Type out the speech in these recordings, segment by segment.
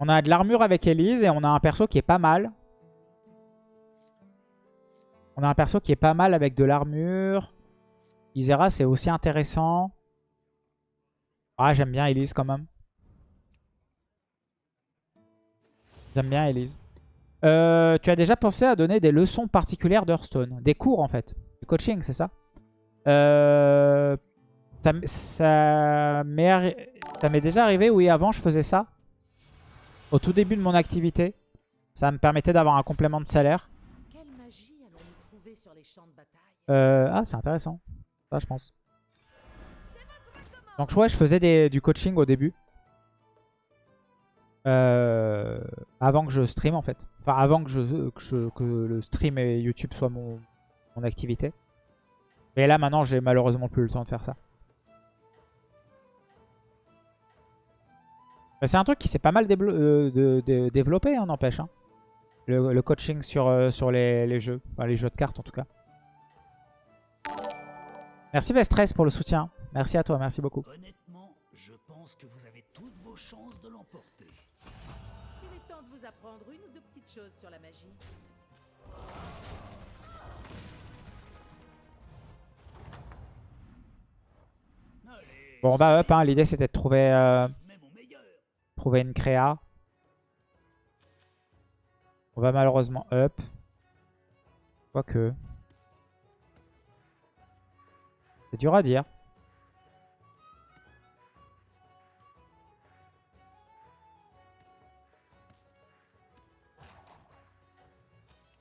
On a de l'armure avec Elise et on a un perso qui est pas mal. On a un perso qui est pas mal avec de l'armure. Isera, c'est aussi intéressant. Ah, j'aime bien Elise quand même. J'aime bien Elise. Euh, tu as déjà pensé à donner des leçons particulières d'Hearthstone? Des cours en fait. Du coaching, c'est ça? Euh, Ça, ça m'est déjà arrivé, oui, avant je faisais ça. Au tout début de mon activité. Ça me permettait d'avoir un complément de salaire. Euh, ah, c'est intéressant. Ça, je pense. Donc, ouais, je faisais des, du coaching au début. Euh, avant que je stream, en fait. Enfin, avant que, je, que, le stream et YouTube soient mon, mon activité. Mais là, maintenant, j'ai malheureusement plus le temps de faire ça. C'est un truc qui s'est pas mal euh, de, développé, on hein, n'empêche. Hein. Le, coaching sur, euh, sur les, jeux. les jeux de cartes, en tout cas. Merci Vestress pour le soutien. Merci à toi, merci beaucoup. Honnêtement, je pense que vous avez toutes vos chances de l'emporter. Il est temps de vous apprendre une ou deux petites choses sur la magie. Bon bah hop, hein, l'idée c'était de trouver, euh, trouver une créa. On va malheureusement up. Quoique. C'est dur à dire.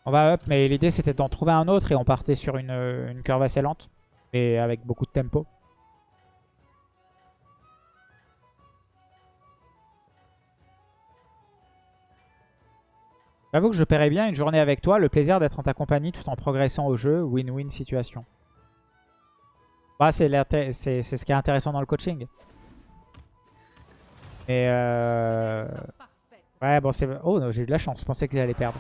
On va up, mais l'idée c'était d'en trouver un autre et on partait sur une, une curve assez lente. Et avec beaucoup de tempo. J'avoue que je paierais bien une journée avec toi, le plaisir d'être en ta compagnie tout en progressant au jeu, win-win situation. Bah, c'est ce qui est intéressant dans le coaching. Et euh... Ouais, bon, c'est... Oh, j'ai eu de la chance. Je pensais que j'allais perdre.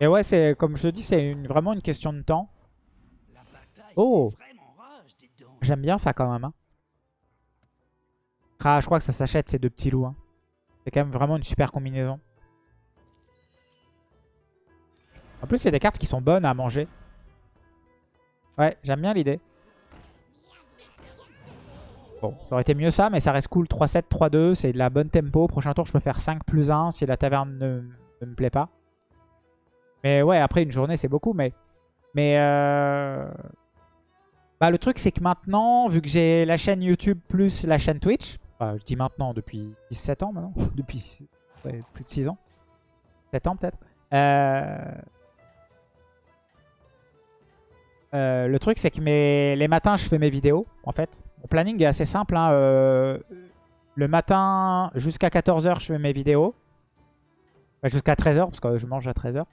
Et ouais, c'est comme je te dis, c'est vraiment une question de temps. Oh J'aime bien ça quand même. Hein. Ah, je crois que ça s'achète ces deux petits loups. Hein. C'est quand même vraiment une super combinaison. En plus, c'est des cartes qui sont bonnes à manger. Ouais, j'aime bien l'idée. Bon, ça aurait été mieux ça, mais ça reste cool. 3-7, 3-2, c'est de la bonne tempo. Prochain tour, je peux faire 5 plus 1 si la taverne ne, me plaît pas. Mais ouais, après une journée, c'est beaucoup. Mais, mais euh... bah, le truc, c'est que maintenant, vu que j'ai la chaîne YouTube plus la chaîne Twitch, je dis maintenant depuis 17 ans maintenant, depuis plus de 6 ans, 7 ans peut-être, euh, euh, le truc, c'est que les matins, je fais mes vidéos, en fait. Mon planning est assez simple. Hein, euh, le matin, jusqu'à 14h, je fais mes vidéos. jusqu'à 13h, parce que je mange à 13h.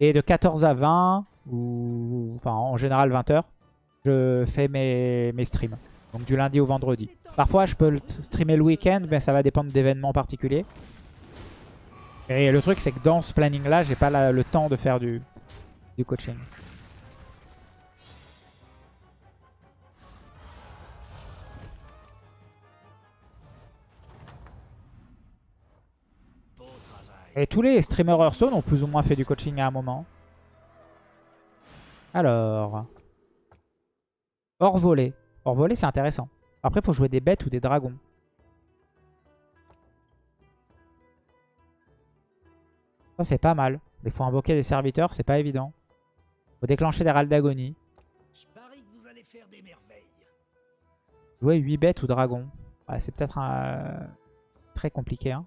Et de 14 à 20, ou enfin en général 20h, je fais mes, mes streams. Donc du lundi au vendredi. Parfois, je peux streamer le week-end, mais ça va dépendre d'événements particuliers. Et le truc, c'est que dans ce planning-là, j'ai pas le temps de faire du coaching. Et tous les streamers Hearthstone ont plus ou moins fait du coaching à un moment. Alors. Hors volée. Hors volée, c'est intéressant. Après, il faut jouer des bêtes ou des dragons. Ça, c'est pas mal. Il faut invoquer des serviteurs, c'est pas évident. faut déclencher des râles d'agonie. Jouer 8 bêtes ou dragons. c'est peut-être très compliqué. Hein.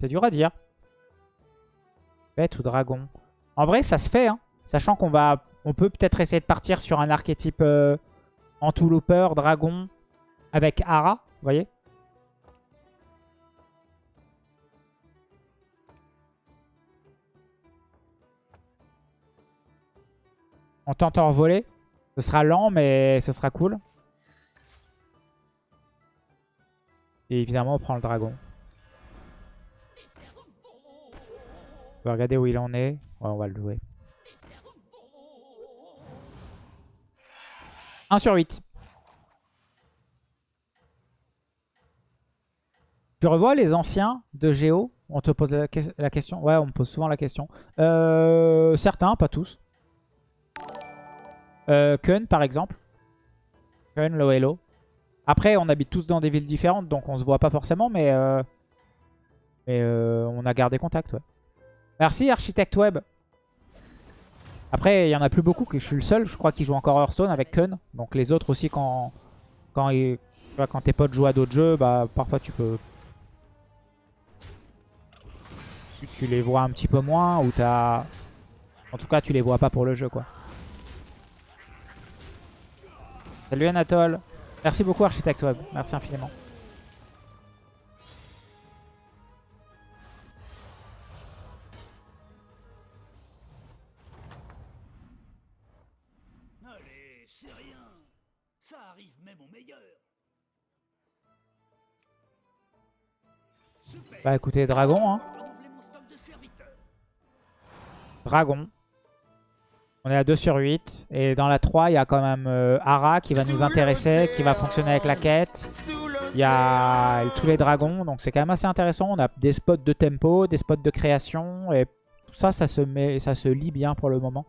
C'est dur à dire. Bête ou dragon. En vrai, ça se fait. Hein. Sachant qu'on va, on peut peut-être essayer de partir sur un archétype euh, dragon, avec Ara. Vous voyez On tente en voler. Ce sera lent, mais ce sera cool. Et évidemment, on prend le dragon. On va regarder où il en est. Ouais, on va le jouer. 1 sur 8. Tu revois les anciens de Géo On te pose la, question Ouais, on me pose souvent la question. Euh, certains, pas tous. Euh, Kun, par exemple. Kun, Loelo. Après, on habite tous dans des villes différentes, donc on se voit pas forcément, mais, euh, mais euh, on a gardé contact, ouais. Merci, Architect Web. Après, il y en a plus beaucoup, que je suis le seul, je crois, qui joue encore Hearthstone avec Kun. Donc les autres aussi, quand, quand, quand tes potes jouent à d'autres jeux, bah parfois tu peux... Tu, les vois un petit peu moins, ou t'as... En tout cas, tu les vois pas pour le jeu, quoi. Salut Anatole. Merci beaucoup Architect Web. Merci infiniment. C'est rien. Ça arrive même au meilleur. Super. Bah écoutez, Dragon. Hein. Dragon. On est à 2 sur 8. Et dans la 3, il y a quand même euh, Ara qui va nous intéresser, qui va fonctionner avec la quête. Il y a tous les dragons, donc c'est quand même assez intéressant. On a des spots de tempo, des spots de création. Et tout ça, ça se, met, ça se lit bien pour le moment.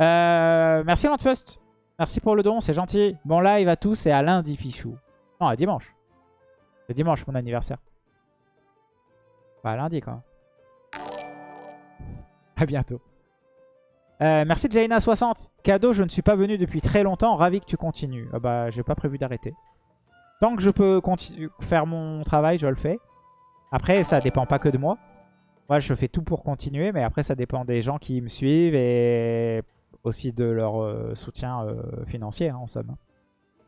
Euh, merci Landfust. Merci pour le don, c'est gentil. Bon live à tous et à lundi fichou. Non, à dimanche. C'est dimanche mon anniversaire. Pas à lundi même. À bientôt. Euh, merci Jaina60. Cadeau, je ne suis pas venu depuis très longtemps. Ravi que tu continues. Ah bah, j'ai pas prévu d'arrêter. Tant que je peux faire mon travail, je le fais. Après, ça dépend pas que de moi. Moi, je fais tout pour continuer, mais après, ça dépend des gens qui me suivent et aussi de leur euh, soutien euh, financier, hein, en somme.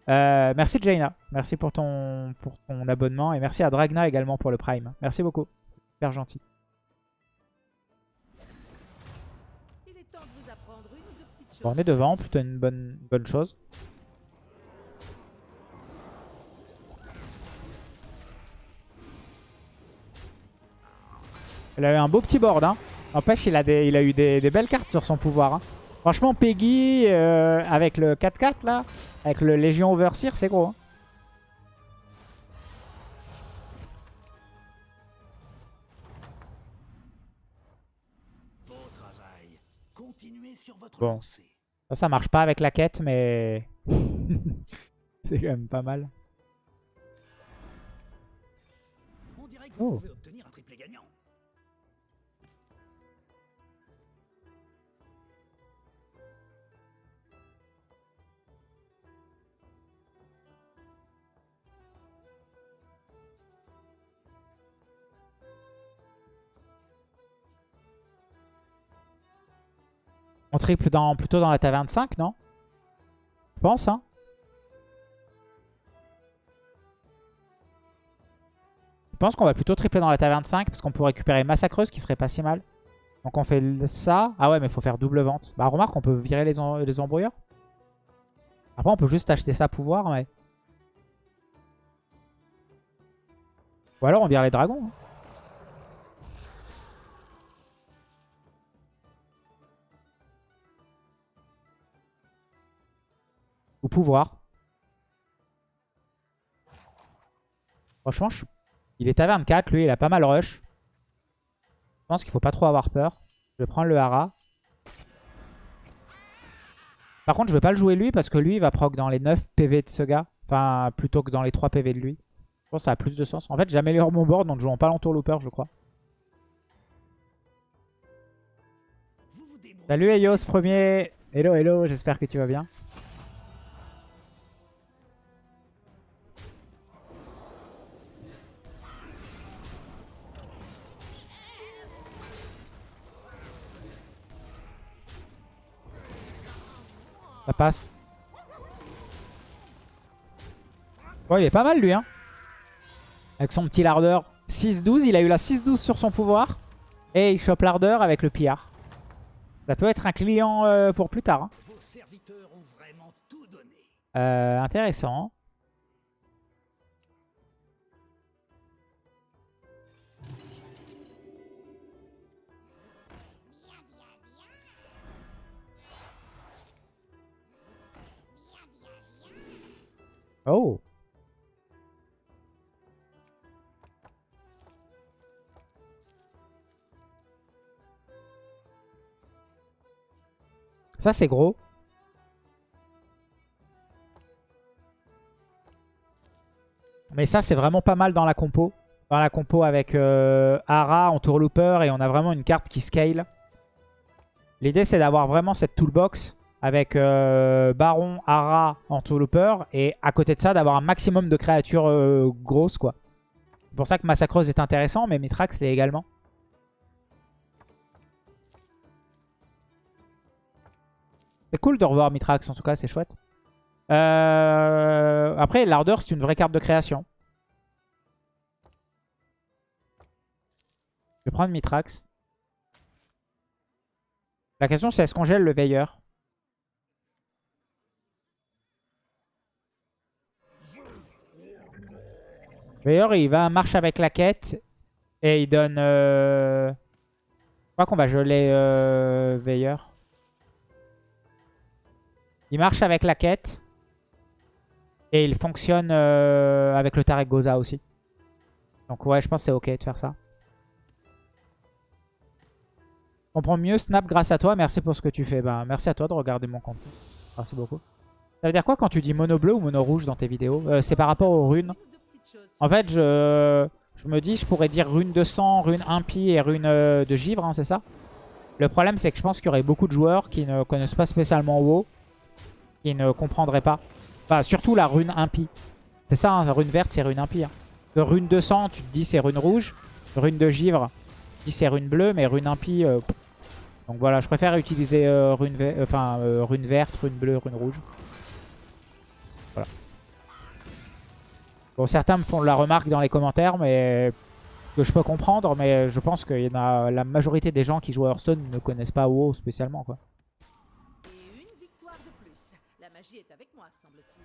merci Jaina. Merci pour ton, pour ton abonnement. Et merci à Dragna également pour le Prime. Merci beaucoup. Super gentil. on est devant, plutôt une bonne, bonne chose. Il a eu un beau petit board. Hein. N'empêche, il, a il a eu des, belles cartes sur son pouvoir. Hein. Franchement, Peggy, euh, avec le 4-4 là, avec le Légion Overseer, c'est gros. Hein. Bon. Ça, ça marche pas avec la quête, mais... c'est quand même pas mal. Oh. On triple dans, plutôt dans la taverne 5, non? Je pense, hein Je pense qu'on va plutôt tripler dans la taverne 5 parce qu'on peut récupérer Massacreuse qui serait pas si mal. Donc on fait ça. Ah ouais, mais faut faire double vente. Bah remarque, on peut virer les, les embrouilleurs. Après, on peut juste acheter ça pouvoir, mais... Ou alors on vire les dragons. Hein. Pouvoir. Franchement, il est taverne 4. Lui, il a pas mal rush. Je pense qu'il faut pas trop avoir peur. Je vais prendre le hara. Par contre, je vais pas le jouer lui parce que lui, il va proc dans les 9 PV de ce gars. Enfin, plutôt que dans les 3 PV de lui. Je pense que ça a plus de sens. En fait, j'améliore mon board en jouant pas l'entour looper, je crois. Salut Ayos, premier. Hello, hello, j'espère que tu vas bien. Ça passe. Bon, il est pas mal lui. Hein. Avec son petit lardeur. 6-12, il a eu la 6-12 sur son pouvoir. Et il chope l'ardeur avec le pillard. Ça peut être un client euh, pour plus tard. Hein. Euh, intéressant. Oh Ça, c'est gros. Mais ça, c'est vraiment pas mal dans la compo. Dans la compo avec euh, Ara en tourlooper et on a vraiment une carte qui scale. L'idée, c'est d'avoir vraiment cette toolbox avec euh, Baron, Ara en tourlooper et à côté de ça, d'avoir un maximum de créatures euh, grosses, quoi. C'est pour ça que Massacreuse est intéressant, mais Mitrax l'est également. C'est cool de revoir Mitrax, en tout cas, c'est chouette. Euh, Après, l'ardeur, c'est une vraie carte de création. Je vais prendre Mitrax. La question, c'est est-ce qu'on gèle le veilleur? Veilleur, il va marche avec la quête. Et il donne... Euh... Je crois qu'on va geler euh, veilleur. Il marche avec la quête. Et il fonctionne euh, avec le Tarek Goza aussi. Donc ouais, je pense que c'est ok de faire ça. On comprends mieux Snap grâce à toi. Merci pour ce que tu fais. Ben, merci à toi de regarder mon contenu. Merci beaucoup. Ça veut dire quoi quand tu dis mono bleu ou mono rouge dans tes vidéos? Euh, C'est par rapport aux runes. En fait, je, me dis je pourrais dire rune de sang, rune impie et rune euh, de givre, hein, c'est ça? Le problème, c'est que je pense qu'il y aurait beaucoup de joueurs qui ne connaissent pas spécialement WoW, qui ne comprendraient pas. Enfin, surtout la rune impie. C'est ça, hein, rune verte, c'est rune impie. Hein. Rune de sang, tu te dis c'est rune rouge. Rune de givre, tu te dis c'est rune bleue, mais rune impie... Euh, donc voilà, je préfère utiliser euh, rune, rune verte, rune bleue, rune rouge. Voilà. Bon, certains me font la remarque dans les commentaires, mais que je peux comprendre, mais je pense que y en a, la majorité des gens qui jouent à Hearthstone ne connaissent pas WoW spécialement, quoi. Et une victoire de plus. La magie est avec moi, semble-t-il.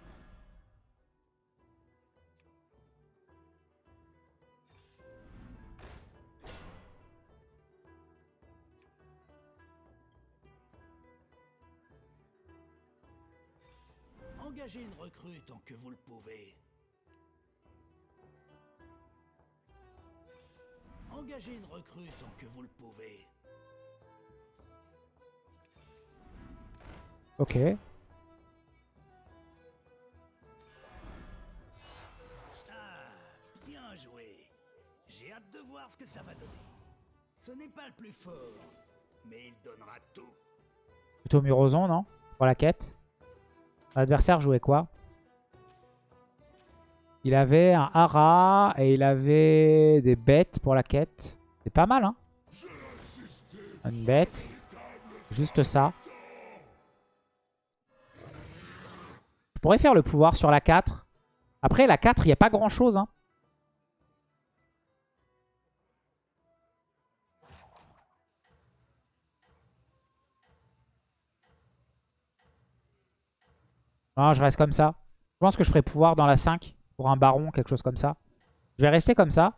Engagez une recrue tant que vous le pouvez. Engagez une recrue tant que vous le pouvez. Ok. Ah, bien joué. J'ai hâte de voir ce que ça va donner. Ce n'est pas le plus fort, mais il donnera tout. Plutôt Muroson, non? Pour la quête? L'adversaire jouait quoi? Il avait un hara et il avait des bêtes pour la quête. C'est pas mal, hein Une bête. Juste ça. Je pourrais faire le pouvoir sur la 4. Après, la 4, il n'y a pas grand-chose, hein. Non, je reste comme ça. Je pense que je ferai pouvoir dans la 5 un baron, quelque chose comme ça. Je vais rester comme ça.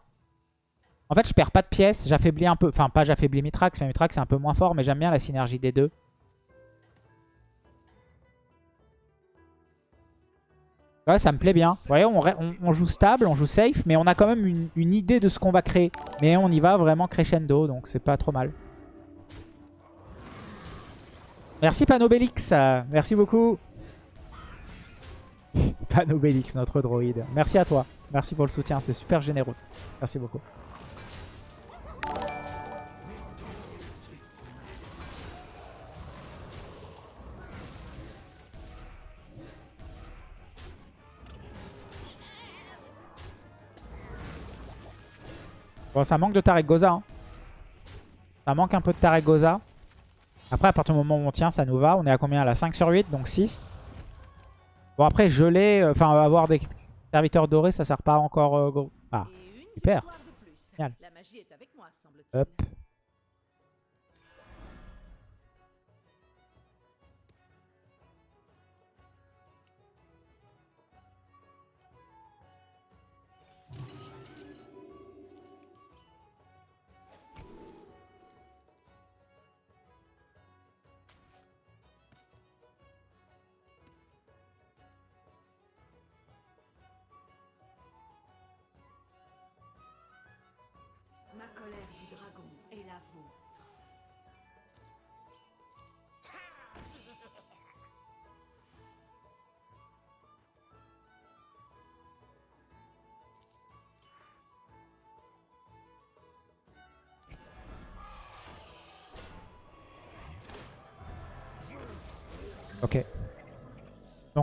En fait, je perds pas de pièces. J'affaiblis un peu. Enfin, pas j'affaiblis Mitrax, mais Mitrax c'est un peu moins fort. Mais j'aime bien la synergie des deux. Ouais, ça me plaît bien. Vous voyez, on, joue stable, on joue safe, mais on a quand même une, une idée de ce qu'on va créer. Mais on y va vraiment crescendo, donc c'est pas trop mal. Merci Panobélix, merci beaucoup. Panobélix, notre droïde. Merci à toi. Merci pour le soutien, c'est super généreux. Merci beaucoup. Bon, ça manque de Tarek Goza. hein. Ça manque un peu de Tarek Goza. Après, à partir du moment où on tient, ça nous va. On est à combien? Là 5 sur 8, donc 6. Bon, après, geler, euh, enfin, avoir des serviteurs dorés, ça sert pas encore... euh, gros. Ah, super. La magie est avec moi, hop.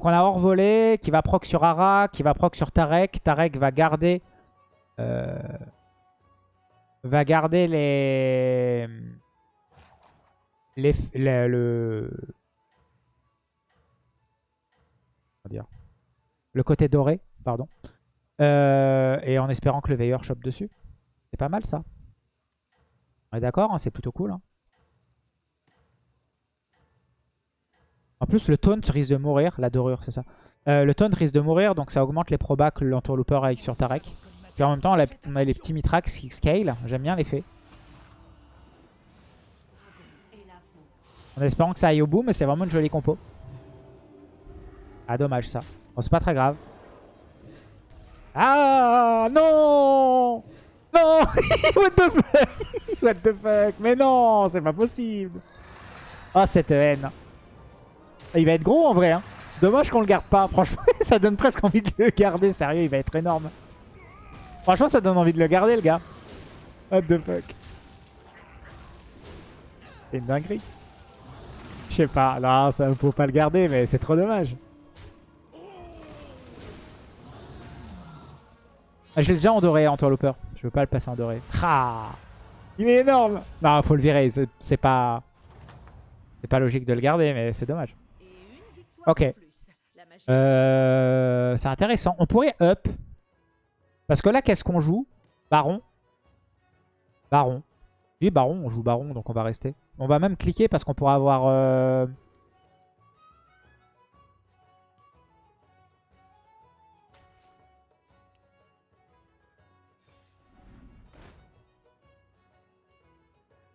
Donc on a hors volé qui va proc sur Ara, qui va proc sur Tarek. Tarek va garder... euh, va garder les... les le, le... dire le côté doré, pardon. Euh, et en espérant que le veilleur chope dessus. C'est pas mal ça. On est d'accord, hein, c'est plutôt cool. hein. En plus, le taunt risque de mourir. La dorure, c'est ça. Euh, le taunt risque de mourir, donc ça augmente les probas que l'entourlooper avec sur Tarek. Puis en même temps, on a, on a les petits Mitrax qui scale. J'aime bien l'effet. En espérant que ça aille au bout, mais c'est vraiment une jolie compo. Ah, dommage ça. Bon, c'est pas très grave. Ah, non Non What the fuck? What the fuck? Mais non, c'est pas possible. Oh, cette haine. Il va être gros en vrai. Hein. Dommage qu'on le garde pas. Franchement, ça donne presque envie de le garder. Sérieux, il va être énorme. Franchement, ça donne envie de le garder, le gars. What the fuck. C'est une dinguerie. Je sais pas. Non, ça faut pas le garder, mais c'est trop dommage. Ah, je l'ai déjà en doré, Entourlooper. Je veux pas le passer en doré. Il est énorme Non, faut le virer. C'est pas... C'est pas logique de le garder, mais c'est dommage. Ok. Euh, c'est intéressant. On pourrait up. Parce que là, qu'est-ce qu'on joue? Baron. Baron. Oui, Baron. On joue Baron, donc on va rester. On va même cliquer parce qu'on pourra avoir... euh,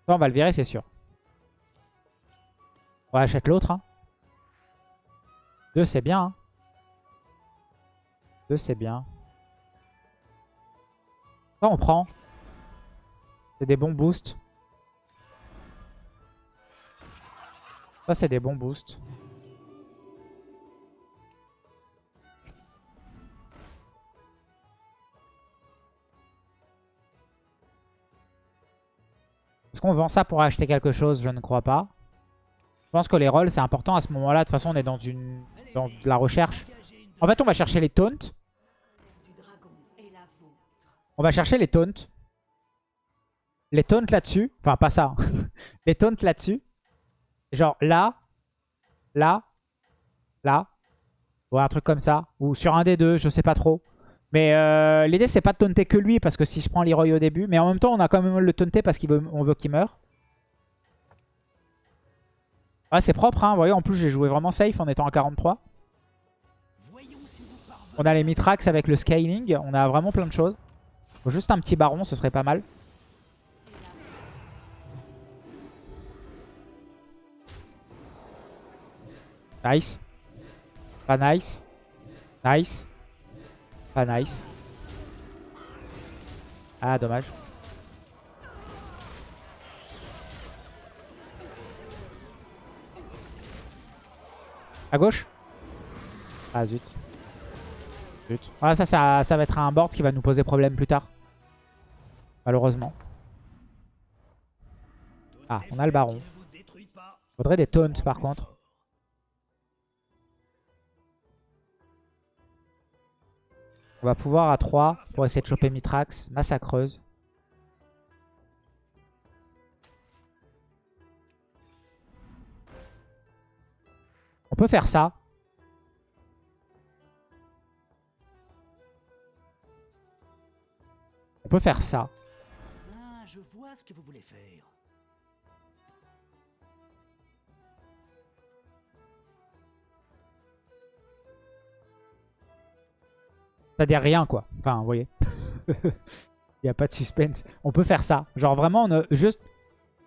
on va le virer, c'est sûr. On achète l'autre. Hein. 2, c'est bien. Hein. 2, c'est bien. Ça, on prend. C'est des bons boosts. Ça, c'est des bons boosts. Est-ce qu'on vend ça pour acheter quelque chose? Je ne crois pas. Pense que les rolls, c'est important à ce moment-là. De toute façon, on est dans, une, dans de la recherche. En fait, on va chercher les taunts. On va chercher les taunts. Les taunts là-dessus. Enfin, pas ça. hein. les taunts là-dessus. Genre là, là, là. Ou un truc comme ça. Ou sur un des deux, je sais pas trop. Mais euh, l'idée, c'est pas de taunter que lui. Parce que si je prends Leroy au début. Mais en même temps, on a quand même le taunter parce qu'on veut, veut qu'il meure. Ah, c'est propre. Hein. Vous voyez, en plus, j'ai joué vraiment safe en étant à 43. Voyons si vous parvenez On a les Mitrax avec le scaling. On a vraiment plein de choses. Faut juste un petit baron, ce serait pas mal. Nice. Pas nice. Nice. Pas nice. Ah, dommage. À gauche Ah, zut. Zut. Voilà, ça, ça, ça va être un board qui va nous poser problème plus tard. Malheureusement. Ah, on a le baron. Faudrait des taunts par contre. On va pouvoir à 3 pour essayer de choper Mitrax. Massacreuse. On peut faire ça. On peut faire ça. Ah, je vois ce que vous voulez faire. C'est-à-dire rien, quoi. Enfin, vous voyez. Il n'y a pas de suspense. On peut faire ça. Genre vraiment, on a juste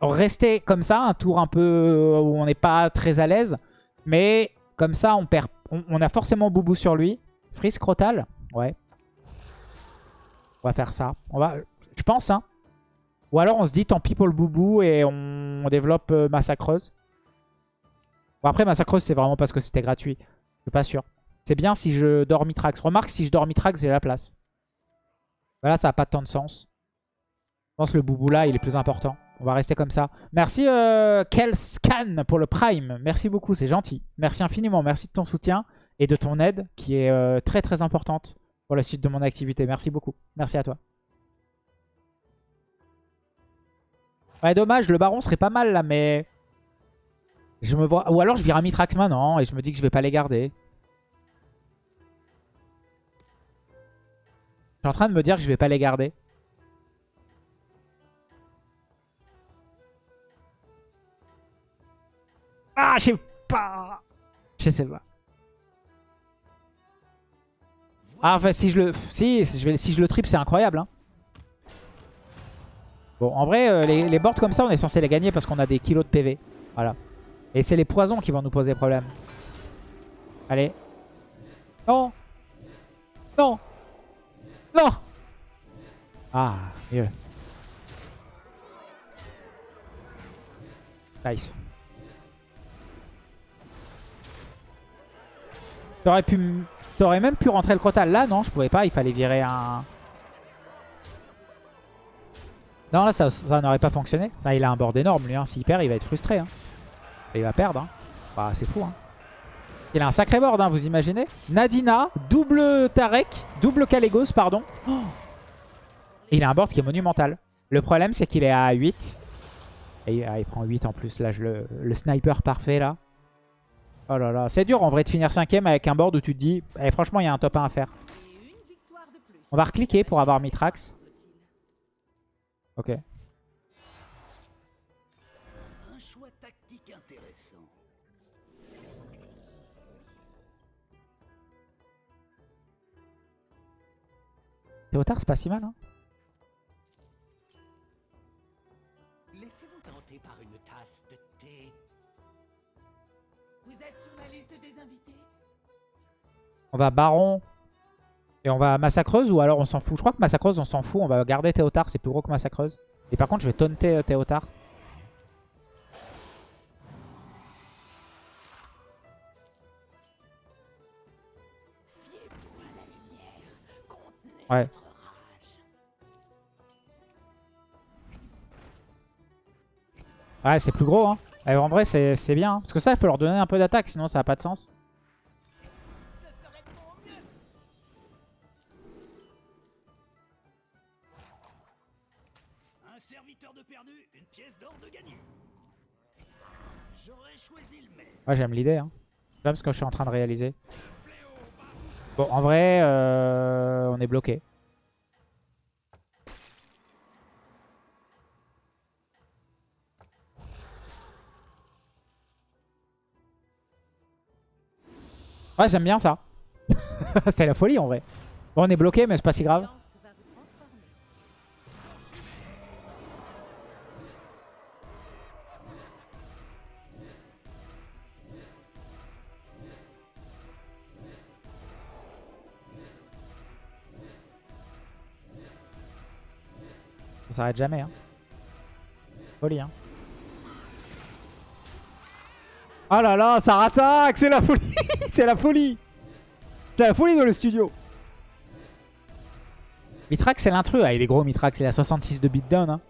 rester comme ça, un tour un peu où on n'est pas très à l'aise. Mais comme ça, on perd. On, a forcément Boubou sur lui. Freeze Crotal Ouais. On va faire ça. Va, je pense, hein. Ou alors on se dit tant pis pour le Boubou et on, on développe euh, Massacreuse. Bon, après, Massacreuse, c'est vraiment parce que c'était gratuit. Je suis pas sûr. C'est bien si je dors Mitrax. Remarque, si je dors Mitrax, j'ai la place. Voilà, ça n'a pas tant de sens. Je pense que le boubou là, il est plus important. On va rester comme ça. Merci euh, Kelscan pour le Prime. Merci beaucoup, c'est gentil. Merci infiniment. Merci de ton soutien et de ton aide qui est euh, très très importante pour la suite de mon activité. Merci beaucoup. Merci à toi. Ouais, dommage, le baron serait pas mal là, mais... Je me vois... Ou alors je vire un Mitrax maintenant et je me dis que je vais pas les garder. Je suis en train de me dire que je vais pas les garder. Ah, je sais pas. Je sais pas. Ah, en fait, si je le, si, je vais, si je le trip, c'est incroyable. Hein. Bon, en vrai, euh, les, les boards comme ça, on est censé les gagner parce qu'on a des kilos de PV. Voilà. Et c'est les poisons qui vont nous poser problème. Allez. Non Non Non Ah, mieux. Nice. T'aurais pu... T'aurais même pu rentrer le Crotal. Là, non, je pouvais pas. Il fallait virer un... Non, là, ça, n'aurait pas fonctionné. Là, il a un board énorme, lui. Hein. S'il perd, il va être frustré. Hein. Il va perdre. Hein. Bah, c'est fou. Hein. Il a un sacré board, vous imaginez Nadina, double Tarek, double Calegos, pardon. Il a un board qui est monumental. Le problème, c'est qu'il est à 8. Et ah, il prend 8 en plus. Là, je le, le sniper parfait, là. Oh là là, c'est dur en vrai de finir 5 avec un board où tu te dis, eh, franchement, il y a un top 1 à faire. On va recliquer pour avoir Mitrax. Ok. Un choix tactique intéressant. Théotard, c'est pas si mal. Hein. On va Baron et on va Massacreuse ou alors on s'en fout. Je crois que Massacreuse, on s'en fout. On va garder Théotard, c'est plus gros que Massacreuse. Et par contre, je vais taunter euh, Théotard. Ouais. Ouais, c'est plus gros. Hein. Et en vrai, c'est c'est bien. hein. Parce que ça, il faut leur donner un peu d'attaque, sinon ça n'a pas de sens. J'aime l'idée. Hein. J'aime ce que je suis en train de réaliser. Bon, en vrai, euh, on est bloqué. Ouais, j'aime bien ça. c'est la folie en vrai. Bon, on est bloqué, mais c'est pas si grave. S'arrête jamais. Hein. Folie, hein. Oh là là, ça rattaque C'est la folie C'est la folie C'est la folie dans le studio Mitrax, c'est l'intrus. Ah, il est gros, Mitrax. Il a 66 de beatdown. Hein.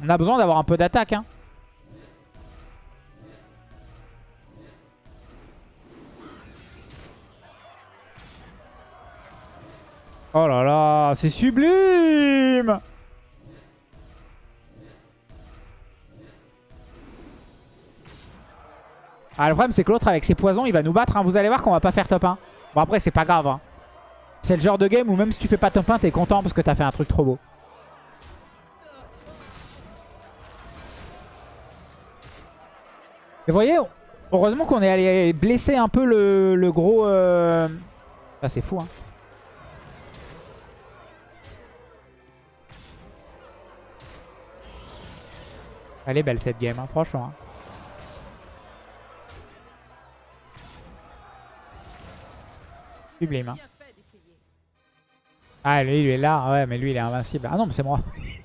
On a besoin d'avoir un peu d'attaque. Hein. Oh là là, c'est sublime Ah, le problème, c'est que l'autre, avec ses poisons, il va nous battre. hein. Vous allez voir qu'on va pas faire top 1. Bon, après, c'est pas grave. hein. C'est le genre de game où même si tu fais pas top 1, t'es content parce que t'as fait un truc trop beau. Et vous voyez, heureusement qu'on est allé blesser un peu le, gros... euh, Ah, c'est fou, hein. Elle est belle cette game, hein, franchement. hein. Sublime. Hein. Ah, lui, il est là. Ouais, mais lui, il est invincible. Ah non, mais c'est moi.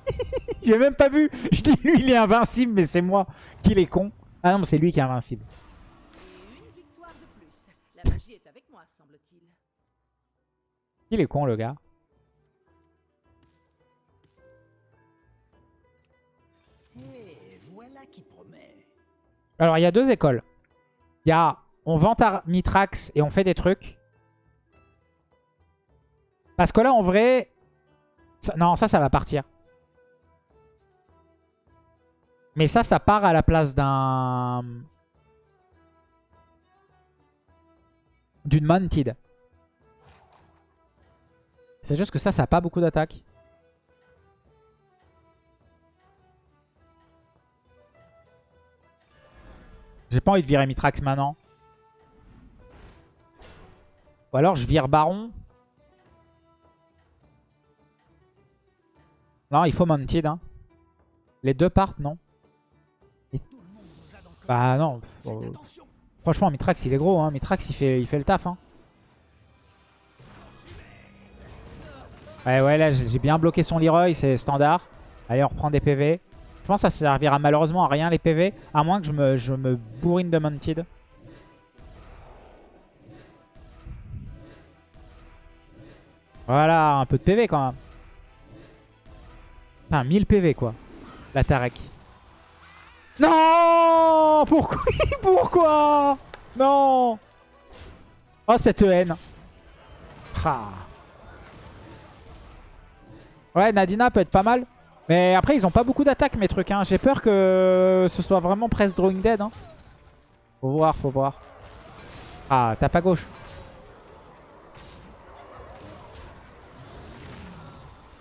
J'ai même pas vu. Je dis, lui, il est invincible, mais c'est moi. Qu'il est con. Ah non, mais c'est lui qui est invincible. Il est con, le gars? Alors, il y a deux écoles. Il y a on vend à Mitrax et on fait des trucs. Parce que là, en vrai... non, ça, ça va partir. Mais ça, ça part à la place d'un... D'une Mounted. C'est juste que ça, ça n'a pas beaucoup d'attaque. J'ai pas envie de virer Mitrax maintenant. Ou alors je vire Baron. Non, il faut Mounted. Hein. Les deux partent, non? Bah non. Attention. Franchement, Mitrax, il est gros. Hein. Mitrax, il fait, il fait le taf. Hein. Ouais, ouais, là, j'ai bien bloqué son Leroy. C'est standard. Allez, on reprend des PV. Je pense que ça servira malheureusement à rien, les PV. À moins que je me, bourrine de Mounted. Voilà, un peu de PV quand même. Putain, 1000 PV quoi. La Tarek. Non Pourquoi Pourquoi? Non Oh cette haine. Ah. Ouais, Nadina peut être pas mal. Mais après, ils ont pas beaucoup d'attaques, mes trucs. Hein. J'ai peur que ce soit vraiment Press Drawing Dead. Hein. Faut voir, faut voir. Ah, tape à gauche.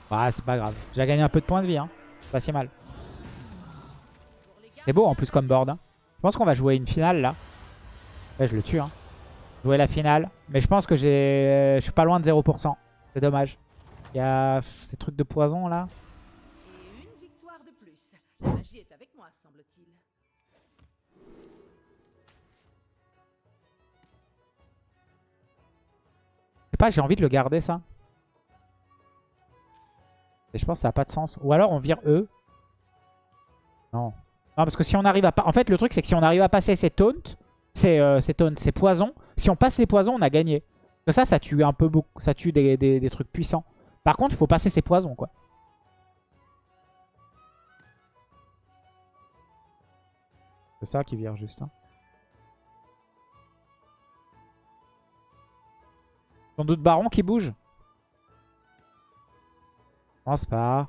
Ah, c'est pas grave. J'ai gagné un peu de points de vie. Hein. Pas si mal. C'est beau en plus comme board. hein. Je pense qu'on va jouer une finale là. Je le tue. Hein. Jouer la finale. Mais je pense que j'ai, je suis pas loin de 0%. C'est dommage. Il y a ces trucs de poison là. et une victoire de plus. La magie est avec moi, semble-t-il. Je sais pas, j'ai envie de le garder ça. Et je pense que ça n'a pas de sens. Ou alors on vire eux. Non. Non, parce que si on arrive à pas. En fait, le truc, c'est que si on arrive à passer ces taunts, ces, euh, ces taunts, ces poisons, si on passe les poisons, on a gagné. Parce que ça, ça tue un peu beaucoup. Ça tue des, des- des trucs puissants. Par contre, il faut passer ces poisons, quoi. C'est ça qui vire juste. hein. Sans doute Baron qui bouge? Je pense pas.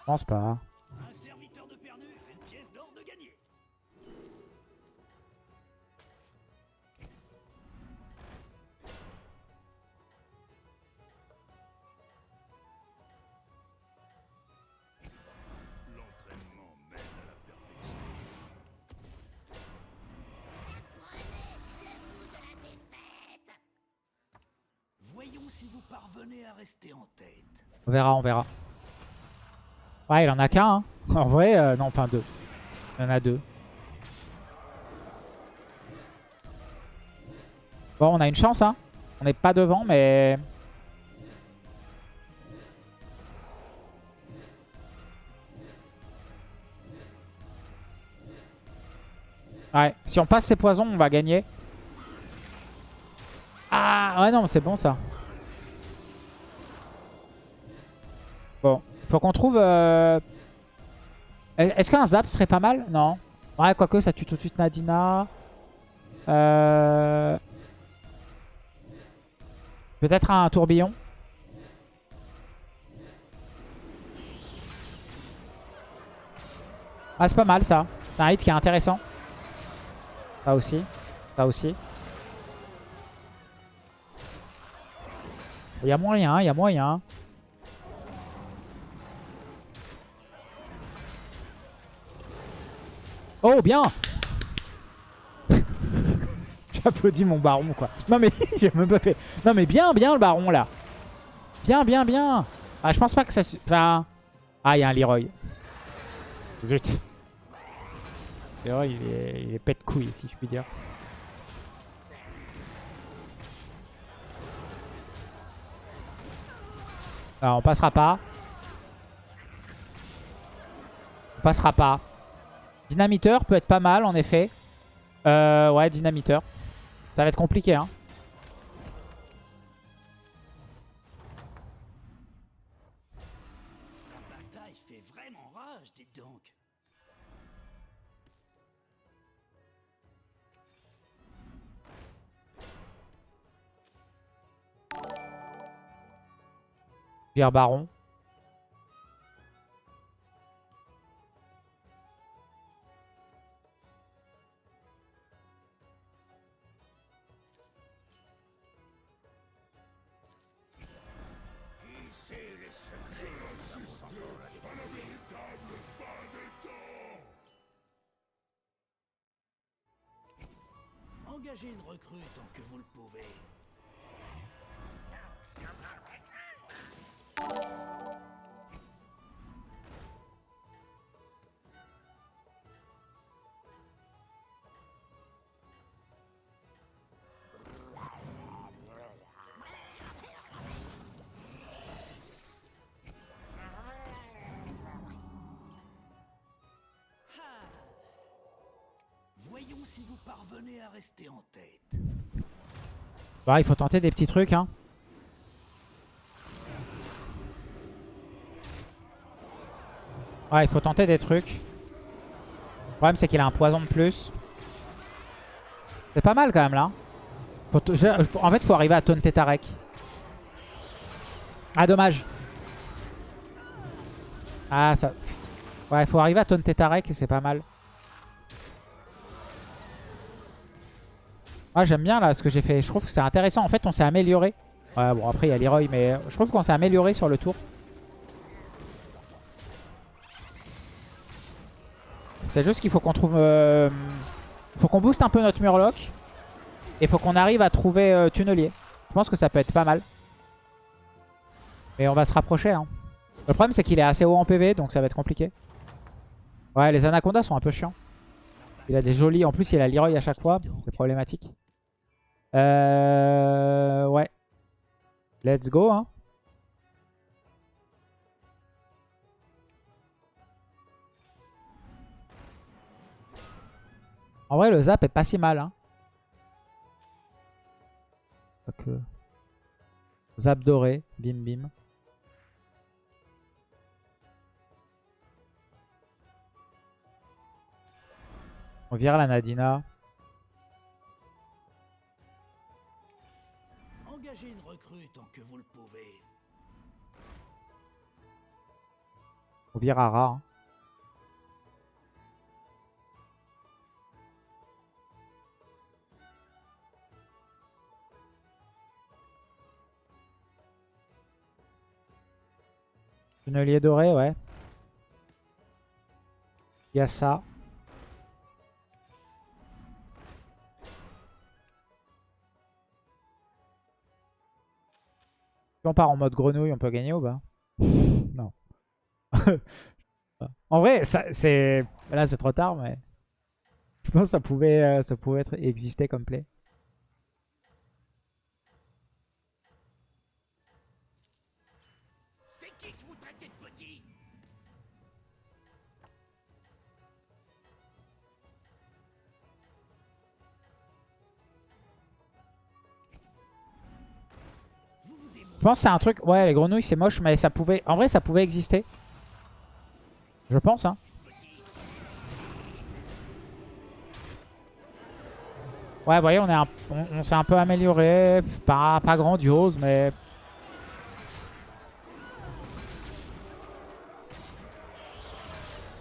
Je pense pas. On verra, on verra. Ouais, il en a qu'un. hein. En vrai, euh, non, enfin deux. Il y en a deux. Bon, on a une chance, hein. On n'est pas devant, mais... Ouais, si on passe ces poisons, on va gagner. Ah, ouais, non, c'est bon, ça. Faut qu'on trouve... euh, Est-ce qu'un zap serait pas mal? Non. Ouais, quoique ça tue tout de suite Nadina. Euh... Peut-être un tourbillon. Ah, c'est pas mal ça. C'est un hit qui est intéressant. Ça aussi. Ça aussi. Il y a moyen, il y a moyen. Oh, bien J'applaudis mon baron, quoi. Non, mais j'ai même pas fait... Non, mais bien, bien, le baron, là. Bien, bien, bien. Ah, je pense pas que ça... Enfin... Ah, il y a un Leroy. Zut. Leroy, il est, il pète couille, si je puis dire. Alors, on passera pas. On passera pas. Dynamiteur peut être pas mal, en effet. Euh, ouais, dynamiteur. Ça va être compliqué, hein. Pierre Baron. Voyons si vous parvenez à rester en tête. Bah, il faut tenter des petits trucs. Hein. Ouais, il faut tenter des trucs. Le problème, c'est qu'il a un poison de plus. C'est pas mal quand même là. En fait, faut arriver à taunter Tarek. Ah, dommage. Ah, ça... Ouais, faut arriver à taunter Tarek et c'est pas mal. Ah, j'aime bien là ce que j'ai fait. Je trouve que c'est intéressant. En fait, on s'est amélioré. Ouais, bon, après, il y a Leroy, mais je trouve qu'on s'est amélioré sur le tour. C'est juste qu'il faut qu'on trouve... euh, faut qu'on booste un peu notre Murloc. Et faut qu'on arrive à trouver euh, Tunnelier. Je pense que ça peut être pas mal. Mais on va se rapprocher. Hein. Le problème, c'est qu'il est assez haut en PV, donc ça va être compliqué. Ouais, les Anacondas sont un peu chiants. Il a des jolis... En plus, il a Leroy à chaque fois. C'est problématique. Euh... Ouais. Let's go, hein. En vrai, le zap est pas si mal, hein. Quoique. Zap doré, bim bim. On vire la Nadina. On vire Ara. hein. Tunnelier doré, ouais. Il y a ça. On part en mode grenouille, on peut gagner ou pas? en vrai, c'est là c'est trop tard, mais je pense que ça pouvait, euh, ça pouvait être, exister comme play. Je pense que c'est un truc. Ouais, les grenouilles c'est moche, mais ça pouvait. En vrai, ça pouvait exister. Je pense, hein. Ouais, vous voyez, on, est un- on, on s'est un peu amélioré. Pas, pas grandiose, mais.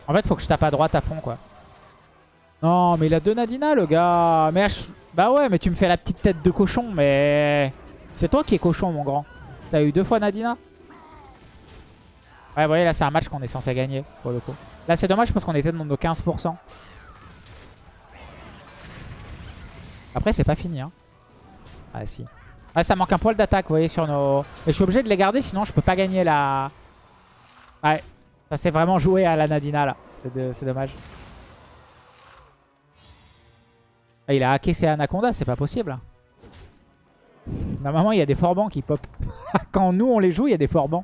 En fait, faut que je tape à droite à fond, quoi. Non, mais il a deux Nadina, le gars. Mais Bah ouais, mais tu me fais la petite tête de cochon, mais... C'est toi qui es cochon, mon grand. T'as eu deux fois Nadina? Ouais, vous voyez, là, c'est un match qu'on est censé gagner, pour le coup. Là, c'est dommage parce qu'on était dans nos 15%. Après, c'est pas fini, hein. Ah, si. Ah, ça manque un poil d'attaque, vous voyez, sur nos... Et je suis obligé de les garder, sinon je peux pas gagner la... Ouais. Ça s'est vraiment joué à la Nadina, là. C'est dommage. Ah, il a hacké ses Anaconda, c'est pas possible. Normalement, il y a des forbans qui pop. Quand nous, on les joue, il y a des forbans.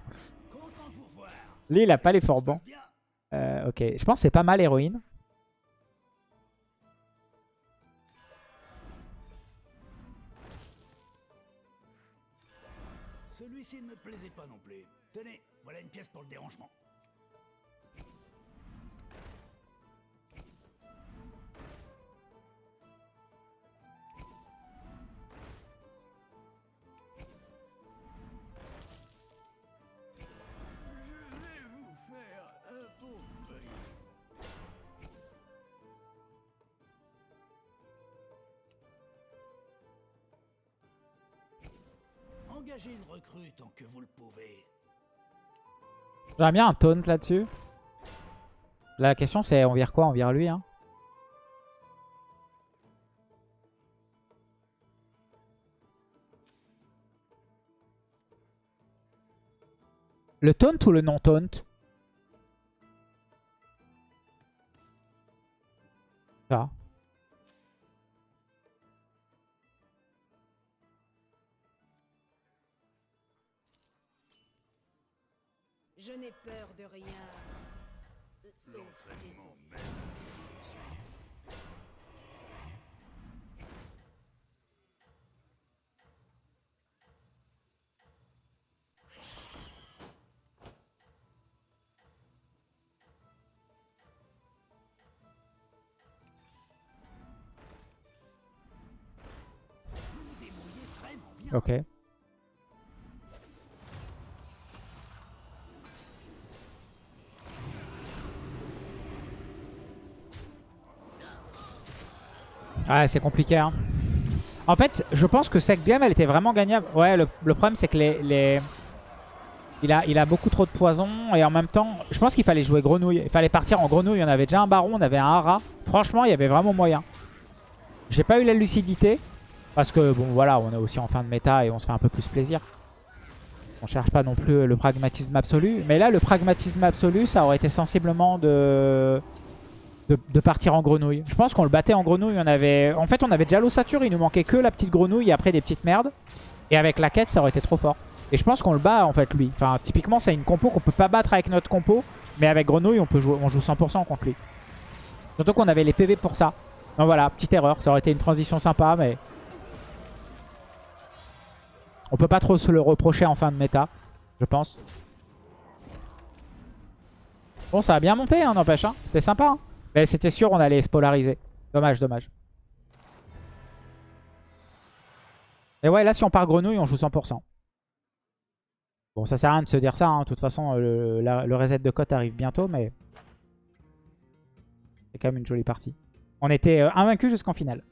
content de vous revoir. Lui, il a pas les forbans. Euh, ok, je pense que c'est pas mal héroïne. Celui-ci ne me plaisait pas non plus. Tenez, voilà une pièce pour le dérangement. Engagez une recrue tant que vous le pouvez. J'aimerais bien un taunt là-dessus. La question c'est on vire quoi? On vire lui. Hein? Le taunt ou le non-taunt? Ça. Je n'ai peur Ouais, c'est compliqué. Hein. En fait, je pense que cette game, elle était vraiment gagnable. Ouais, le, problème, c'est que les, les... Il, a, il a beaucoup trop de poison. Et en même temps, je pense qu'il fallait jouer grenouille. Il fallait partir en grenouille. On avait déjà un baron, on avait un hara. Franchement, il y avait vraiment moyen. J'ai pas eu la lucidité. Parce que, bon, voilà, on est aussi en fin de méta et on se fait un peu plus plaisir. On cherche pas non plus le pragmatisme absolu. Mais là, le pragmatisme absolu, ça aurait été sensiblement de, de, partir en grenouille. Je pense qu'on le battait en grenouille. On avait, en fait, on avait déjà l'ossature. Il nous manquait que la petite grenouille après des petites merdes. Et avec la quête, ça aurait été trop fort. Et je pense qu'on le bat, en fait, lui. Enfin, typiquement, c'est une compo qu'on peut pas battre avec notre compo. Mais avec grenouille, on, peut jouer, on joue 100% contre lui. Surtout qu'on avait les PV pour ça. Donc voilà, petite erreur. Ça aurait été une transition sympa, mais... On peut pas trop se le reprocher en fin de méta, je pense. Bon, ça a bien monté, hein, n'empêche. Hein. C'était sympa. Hein. Mais c'était sûr, on allait se polariser. Dommage, dommage. Et ouais, là, si on part grenouille, on joue 100%. Bon, ça sert à rien de se dire ça. Hein. De toute façon, le, la- le reset de cote arrive bientôt, mais... C'est quand même une jolie partie. On était euh, invaincus jusqu'en finale.